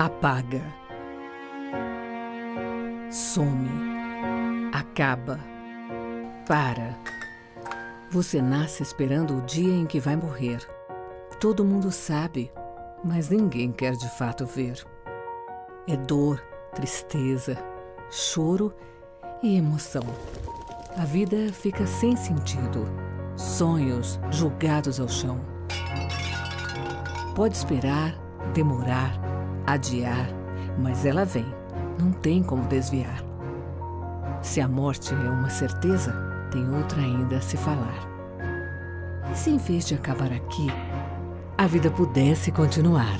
Apaga. Some. Acaba. Para. Você nasce esperando o dia em que vai morrer. Todo mundo sabe, mas ninguém quer de fato ver. É dor, tristeza, choro e emoção. A vida fica sem sentido. Sonhos jogados ao chão. Pode esperar, demorar, adiar, mas ela vem. Não tem como desviar. Se a morte é uma certeza, tem outra ainda a se falar. E se em vez de acabar aqui, a vida pudesse continuar?